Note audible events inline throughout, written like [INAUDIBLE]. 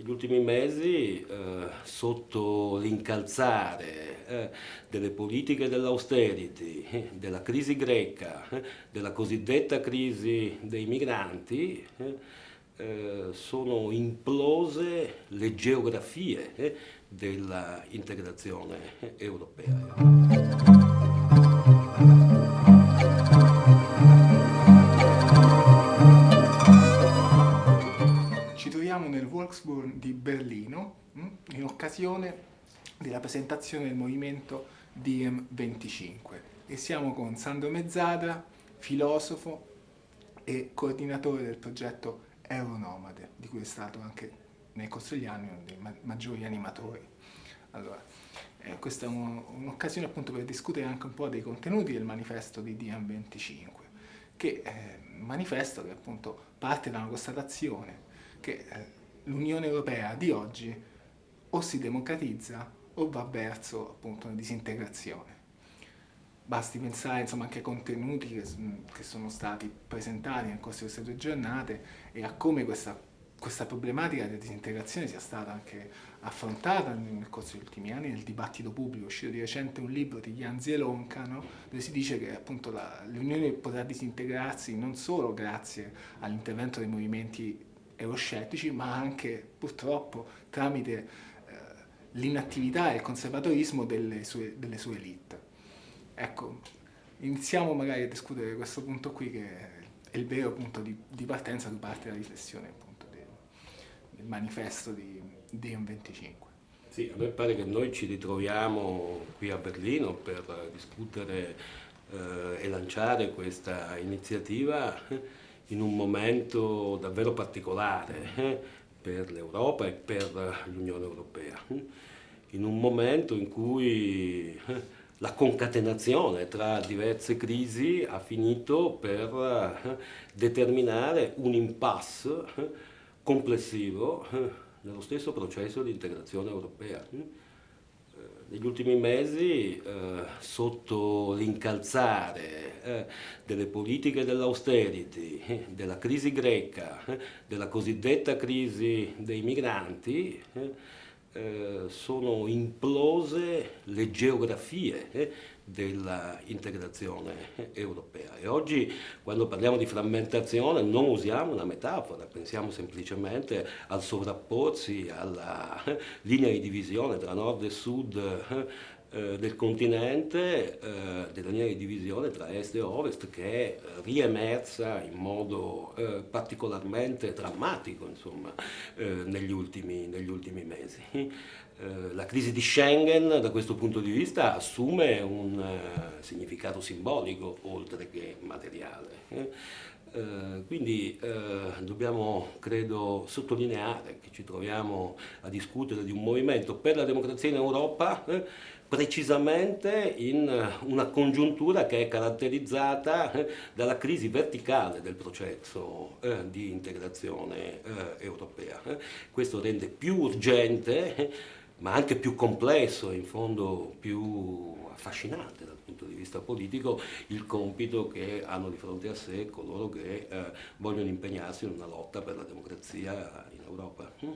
negli ultimi mesi, eh, sotto l'incalzare eh, delle politiche dell'austerity, eh, della crisi greca, eh, della cosiddetta crisi dei migranti, eh, eh, sono implose le geografie dell'integrazione europea. Volkswagen di Berlino mm, in occasione della presentazione del movimento DM25 e siamo con Sandro Mezzadra, filosofo e coordinatore del progetto Euronomade, di cui è stato anche nel corso degli anni uno dei maggiori animatori. Allora, eh, questa è un'occasione appunto per discutere anche un po' dei contenuti del manifesto di DM25, che è eh, un manifesto che appunto parte da una constatazione che eh, l'Unione Europea di oggi o si democratizza o va verso appunto una disintegrazione. Basti pensare insomma, anche ai contenuti che, sono stati presentati nel corso di queste due giornate e a come questa, questa problematica della disintegrazione sia stata anche affrontata nel corso degli ultimi anni nel dibattito pubblico. È uscito di recente un libro di Jan Zielonka no? dove si dice che l'Unione potrà disintegrarsi non solo grazie all'intervento dei movimenti euroscettici, ma anche purtroppo tramite eh, l'inattività e il conservatorismo delle sue, delle sue elite. Ecco, iniziamo magari a discutere questo punto qui che è il vero punto di, di partenza di parte della riflessione appunto del, del manifesto di Deon 25. Sì, a me pare che noi ci ritroviamo qui a Berlino per discutere eh, e lanciare questa iniziativa in un momento davvero particolare eh, per l'Europa e per l'Unione Europea, in un momento in cui eh, la concatenazione tra diverse crisi ha finito per eh, determinare un impasse complessivo nello stesso processo di integrazione europea negli ultimi mesi, eh, sotto l'incalzare eh, delle politiche dell'austerity, eh, della crisi greca, eh, della cosiddetta crisi dei migranti, eh, eh, sono implose le geografie dell'integrazione europea. E oggi quando parliamo di frammentazione non usiamo una metafora, pensiamo semplicemente al sovrapporsi alla [LAUGHS] linea di divisione tra nord e sud eh, del continente, eh, della linea di divisione tra est e ovest che è riemersa in modo eh, particolarmente drammatico insomma, eh, negli, ultimi, negli ultimi mesi. Eh, la crisi di Schengen da questo punto di vista assume un significato simbolico oltre che materiale. Eh? Quindi dobbiamo, credo, sottolineare che ci troviamo a discutere di un movimento per la democrazia in Europa precisamente in una congiuntura che è caratterizzata dalla crisi verticale del processo di integrazione europea. Questo rende più urgente ma anche più complesso in fondo più affascinante dal punto di vista politico il compito che hanno di fronte a sé coloro che eh, vogliono impegnarsi in una lotta per la democrazia in Europa. Mm.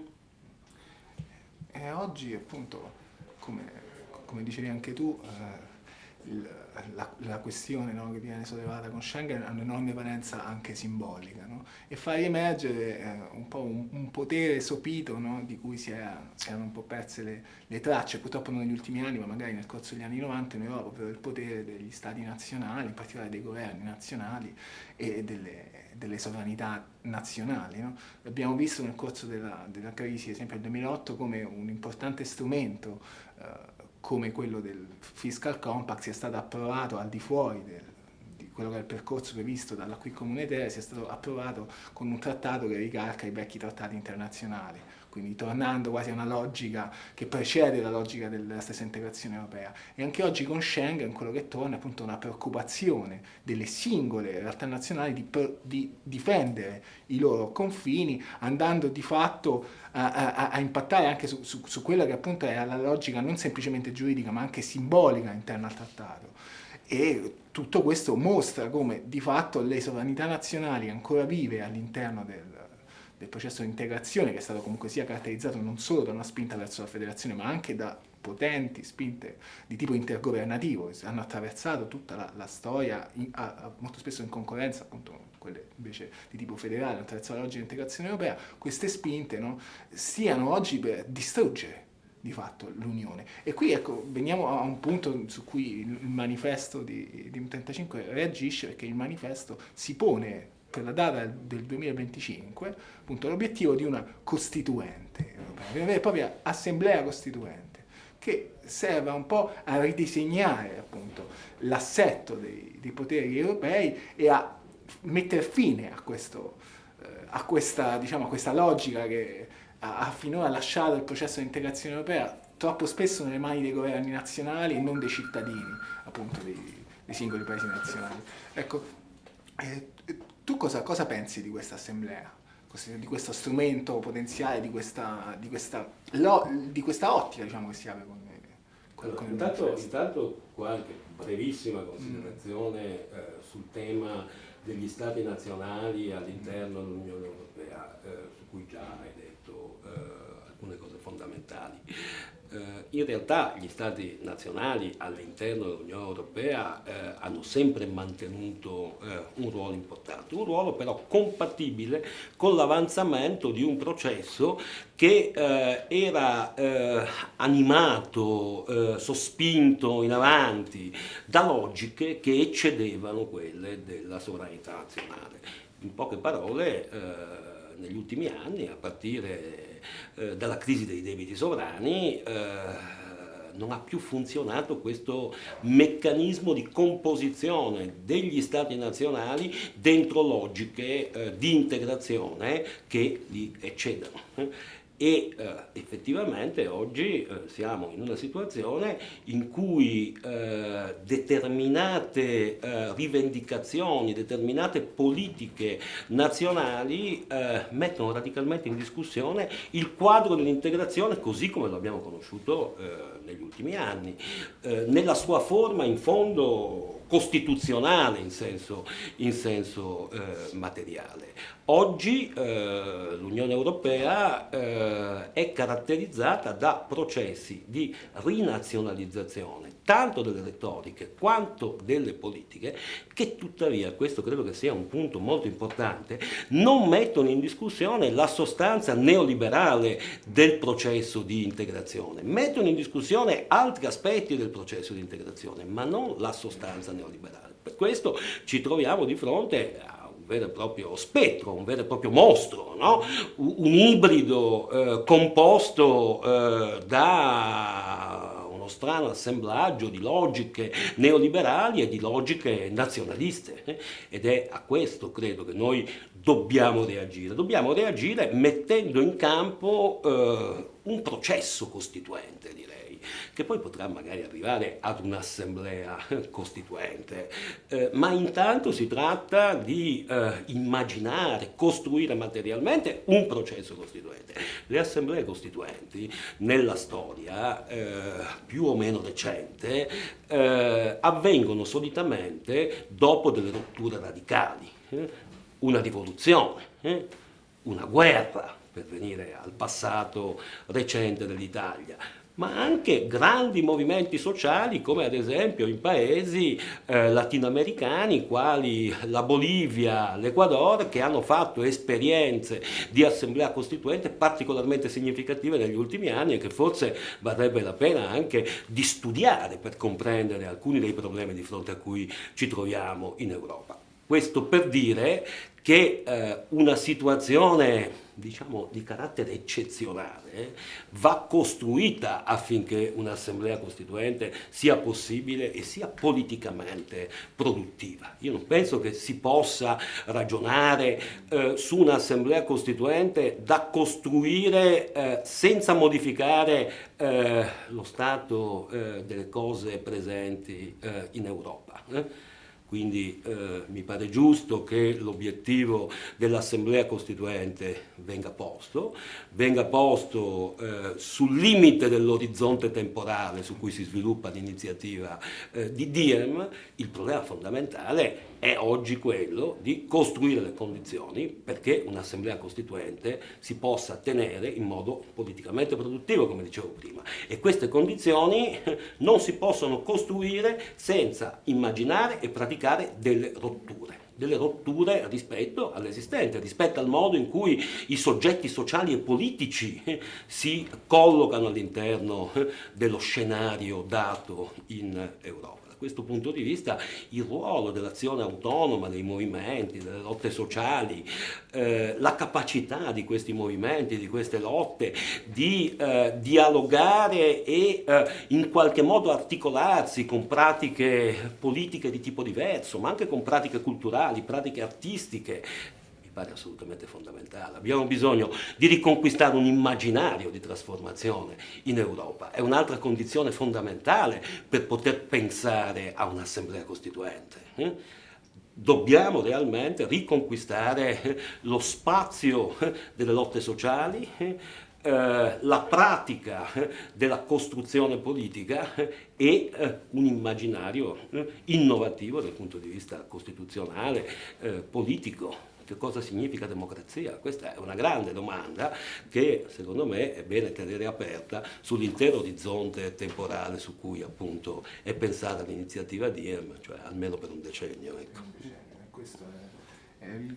Oggi appunto, come, come dicevi anche tu, eh, la, la, questione no, che viene sollevata con Schengen ha un'enorme valenza anche simbolica no? e fa riemergere eh, un po' un, un potere sopito no, di cui si, è, si, erano un po' perse le, le, tracce, purtroppo non negli ultimi anni ma magari nel corso degli anni 90 in Europa, ovvero il potere degli stati nazionali, in particolare dei governi nazionali e delle, delle sovranità nazionali. Abbiamo visto nel corso della, della crisi, ad esempio nel 2008, come un importante strumento eh, come quello del fiscal compact sia stato approvato al di fuori del, di quello che è il percorso previsto dalla qui comunitaria, sia stato approvato con un trattato che ricalca i vecchi trattati internazionali quindi tornando quasi a una logica che precede la logica della stessa integrazione europea. E anche oggi con Schengen quello che torna è appunto una preoccupazione delle singole realtà nazionali di, di difendere i loro confini, andando di fatto a, a, a impattare anche su, su, su quella che appunto è la logica non semplicemente giuridica ma anche simbolica interna al trattato. E tutto questo mostra come di fatto le sovranità nazionali ancora vive all'interno del del processo di integrazione che è stato comunque sia caratterizzato non solo da una spinta verso la federazione ma anche da potenti spinte di tipo intergovernativo che hanno attraversato tutta la, la storia, in, a, a, molto spesso in concorrenza appunto quelle invece di tipo federale, attraverso la logica di integrazione europea, queste spinte no, stiano oggi per distruggere di fatto l'Unione. E qui ecco, veniamo a un punto su cui il manifesto di, di 35 reagisce perché il manifesto si pone per la data del 2025 l'obiettivo di una costituente europea, di una vera e propria assemblea costituente che serva un po' a ridisegnare l'assetto dei, dei, poteri europei e a mettere fine a, questo, eh, a, questa, diciamo, a questa logica che ha finora lasciato il processo di integrazione europea troppo spesso nelle mani dei governi nazionali e non dei cittadini, appunto, dei, dei singoli paesi nazionali. Ecco, eh, tu cosa, cosa, pensi di questa assemblea, di questo strumento potenziale, di questa, di questa, lo, di questa ottica diciamo, che si apre con, con, allora, con intanto, intanto qualche brevissima considerazione mm. eh, sul tema degli stati nazionali all'interno dell'Unione Europea, eh, su cui già hai detto eh, alcune cose fondamentali. Eh, in realtà gli stati nazionali all'interno dell'Unione Europea eh, hanno sempre mantenuto eh, un ruolo importante, un ruolo però compatibile con l'avanzamento di un processo che eh, era eh, animato, eh, sospinto in avanti da logiche che eccedevano quelle della sovranità nazionale. In poche parole, negli ultimi anni, a partire eh, dalla crisi dei debiti sovrani, eh, non ha più funzionato questo meccanismo di composizione degli stati nazionali dentro logiche eh, di integrazione che li eccedono e eh, effettivamente oggi eh, siamo in una situazione in cui eh, determinate eh, rivendicazioni, determinate politiche nazionali eh, mettono radicalmente in discussione il quadro dell'integrazione così come lo abbiamo conosciuto eh, negli ultimi anni, nella sua forma in fondo costituzionale in senso, in senso materiale. Oggi eh, l'Unione Europea eh, è caratterizzata da processi di rinazionalizzazione tanto delle retoriche quanto delle politiche che tuttavia, questo credo che sia un punto molto importante, non mettono in discussione la sostanza neoliberale del processo di integrazione, mettono in discussione altri aspetti del processo di integrazione, ma non la sostanza neoliberale. Per questo ci troviamo di fronte a un vero e proprio spettro, un vero e proprio mostro, no? un ibrido eh, composto eh, da uno strano assemblaggio di logiche neoliberali e di logiche nazionaliste eh? ed è a questo credo che noi dobbiamo reagire. Dobbiamo reagire mettendo in campo eh, un processo costituente, direi che poi potrà magari arrivare ad un'assemblea [LAUGHS] costituente, eh, ma intanto si tratta di eh, immaginare, costruire materialmente un processo costituente. Le assemblee costituenti nella storia eh, più o meno recente eh, avvengono solitamente dopo delle rotture radicali, eh, una rivoluzione, eh, una guerra, per venire al passato recente dell'Italia, ma anche grandi movimenti sociali come ad esempio in paesi eh, latinoamericani quali la Bolivia, l'Ecuador che hanno fatto esperienze di assemblea costituente particolarmente significative negli ultimi anni e che forse varrebbe la pena anche di studiare per comprendere alcuni dei problemi di fronte a cui ci troviamo in Europa. Questo per dire che eh, una situazione diciamo, di carattere eccezionale va costruita affinché un'assemblea costituente sia possibile e sia politicamente produttiva. Io non penso che si possa ragionare eh, su un'assemblea costituente da costruire eh, senza modificare eh, lo stato eh, delle cose presenti eh, in Europa. Quindi eh, mi pare giusto che l'obiettivo dell'Assemblea Costituente venga posto, venga posto eh, sul limite dell'orizzonte temporale su cui si sviluppa l'iniziativa eh, di Diem, il problema fondamentale è oggi quello di costruire le condizioni perché un'assemblea costituente si possa tenere in modo politicamente produttivo, come dicevo prima. E queste condizioni [LAUGHS] non si possono costruire senza immaginare e praticare delle rotture delle rotture rispetto all'esistente, rispetto al modo in cui i soggetti sociali e politici [LAUGHS] si collocano all'interno [LAUGHS] dello scenario dato in Europa questo punto di vista il ruolo dell'azione autonoma dei movimenti, delle lotte sociali, eh, la capacità di questi movimenti, di queste lotte di eh, dialogare e eh, in qualche modo articolarsi con pratiche politiche di tipo diverso, ma anche con pratiche culturali, pratiche artistiche, pare assolutamente fondamentale. Abbiamo bisogno di riconquistare un immaginario di trasformazione in Europa. È un'altra condizione fondamentale per poter pensare a un'assemblea costituente. Eh? Dobbiamo realmente riconquistare lo spazio delle lotte sociali, eh, la pratica della costruzione politica e un immaginario innovativo dal punto di vista costituzionale, politico che cosa significa democrazia? Questa è una grande domanda che secondo me è bene tenere aperta sull'intero orizzonte temporale su cui appunto è pensata l'iniziativa DIEM, cioè almeno per un decennio. Ecco. Questo è,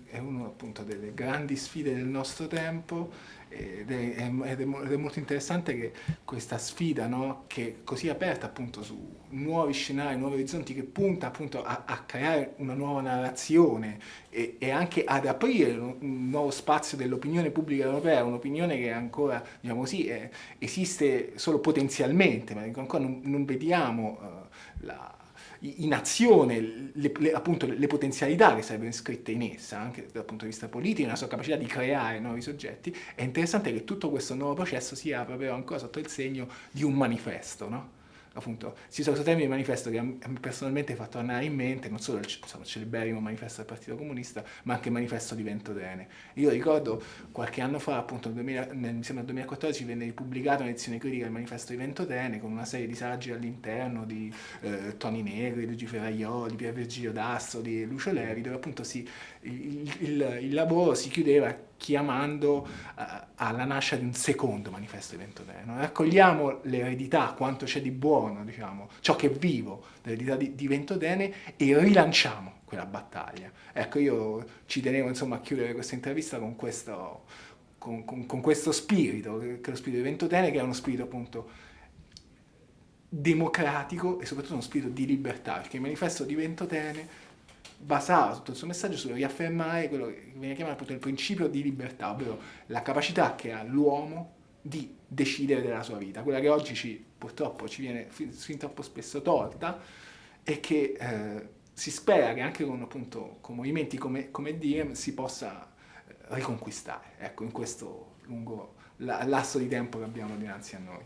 è una appunto delle grandi sfide del nostro tempo ed è, ed è, molto interessante che questa sfida, no, che è così aperta appunto su nuovi scenari, nuovi orizzonti, che punta appunto a, a creare una nuova narrazione e, e, anche ad aprire un nuovo spazio dell'opinione pubblica europea, un'opinione che ancora, diciamo così, è, esiste solo potenzialmente, ma ancora non, non vediamo uh, la in azione le, le, appunto, le potenzialità che sarebbero iscritte in essa, anche dal punto di vista politico, la sua capacità di creare nuovi soggetti, è interessante che tutto questo nuovo processo sia proprio ancora sotto il segno di un manifesto, no? Appunto, si usa questo termine manifesto che a me personalmente ha fatto andare in mente non solo il insomma, celeberrimo manifesto del Partito Comunista, ma anche il manifesto di Ventotene. Io ricordo qualche anno fa, appunto nel, 2000, nel, mi sembra 2014, venne pubblicato un'edizione critica del manifesto di Ventotene con una serie di saggi all'interno di eh, Toni Negri, Luigi Ferraioli, Pier Virgilio Dasso, di Lucio Levi, dove appunto si, il, il, il lavoro si chiudeva chiamando uh, alla nascita di un secondo manifesto di Ventotene. Raccogliamo l'eredità, quanto c'è di buono, diciamo, ciò che è vivo dell'eredità di, di Ventotene e rilanciamo quella battaglia. Ecco, io ci tenevo insomma, a chiudere questa intervista con questo, con, con, con questo spirito, che è lo spirito di Ventotene, che è uno spirito appunto democratico e soprattutto uno spirito di libertà, perché il manifesto di Ventotene basava tutto il suo messaggio su riaffermare quello che viene chiamato appunto il principio di libertà, ovvero la capacità che ha l'uomo di decidere della sua vita, quella che oggi ci, purtroppo ci viene fin, fin troppo spesso tolta e che eh, si spera che anche con, appunto, con movimenti come, come Diem si possa eh, riconquistare, ecco, in questo lungo lasso di tempo che abbiamo dinanzi a noi.